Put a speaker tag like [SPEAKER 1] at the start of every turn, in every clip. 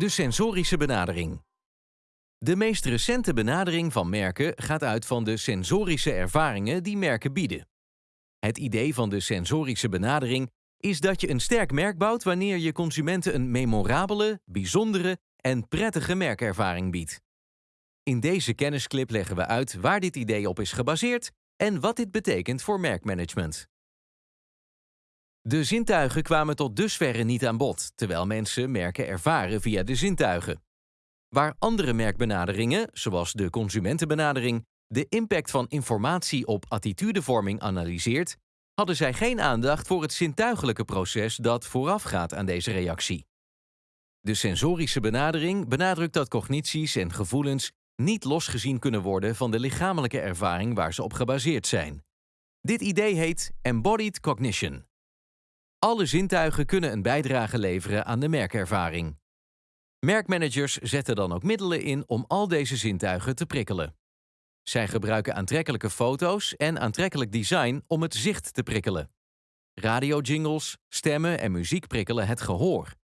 [SPEAKER 1] De sensorische benadering. De meest recente benadering van merken gaat uit van de sensorische ervaringen die merken bieden. Het idee van de sensorische benadering is dat je een sterk merk bouwt wanneer je consumenten een memorabele, bijzondere en prettige merkervaring biedt. In deze kennisclip leggen we uit waar dit idee op is gebaseerd en wat dit betekent voor merkmanagement. De zintuigen kwamen tot dusverre niet aan bod, terwijl mensen merken ervaren via de zintuigen. Waar andere merkbenaderingen, zoals de consumentenbenadering, de impact van informatie op attitudevorming analyseert, hadden zij geen aandacht voor het zintuigelijke proces dat voorafgaat aan deze reactie. De sensorische benadering benadrukt dat cognities en gevoelens niet losgezien kunnen worden van de lichamelijke ervaring waar ze op gebaseerd zijn. Dit idee heet embodied cognition. Alle zintuigen kunnen een bijdrage leveren aan de merkervaring. Merkmanagers zetten dan ook middelen in om al deze zintuigen te prikkelen. Zij gebruiken aantrekkelijke foto's en aantrekkelijk design om het zicht te prikkelen. Radiojingles, stemmen en muziek prikkelen het gehoor.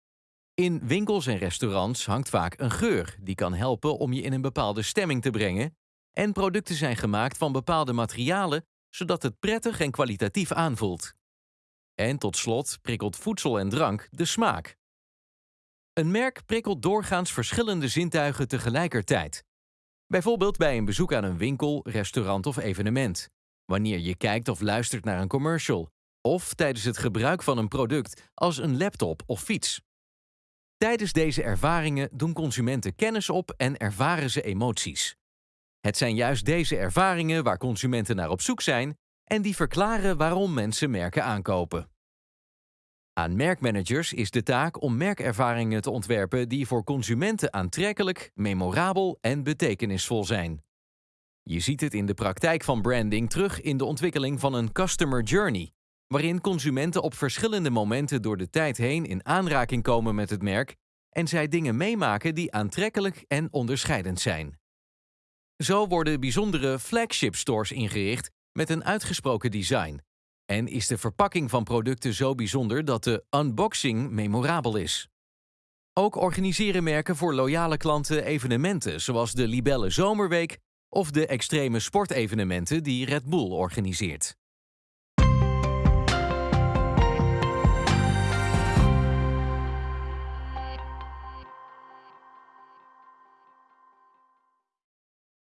[SPEAKER 1] In winkels en restaurants hangt vaak een geur die kan helpen om je in een bepaalde stemming te brengen. En producten zijn gemaakt van bepaalde materialen zodat het prettig en kwalitatief aanvoelt. En tot slot prikkelt voedsel en drank de smaak. Een merk prikkelt doorgaans verschillende zintuigen tegelijkertijd. Bijvoorbeeld bij een bezoek aan een winkel, restaurant of evenement. Wanneer je kijkt of luistert naar een commercial. Of tijdens het gebruik van een product als een laptop of fiets. Tijdens deze ervaringen doen consumenten kennis op en ervaren ze emoties. Het zijn juist deze ervaringen waar consumenten naar op zoek zijn en die verklaren waarom mensen merken aankopen. Aan merkmanagers is de taak om merkervaringen te ontwerpen die voor consumenten aantrekkelijk, memorabel en betekenisvol zijn. Je ziet het in de praktijk van branding terug in de ontwikkeling van een customer journey, waarin consumenten op verschillende momenten door de tijd heen in aanraking komen met het merk en zij dingen meemaken die aantrekkelijk en onderscheidend zijn. Zo worden bijzondere flagship stores ingericht met een uitgesproken design. En is de verpakking van producten zo bijzonder dat de unboxing memorabel is. Ook organiseren merken voor loyale klanten evenementen zoals de Libelle Zomerweek of de extreme sportevenementen die Red Bull organiseert.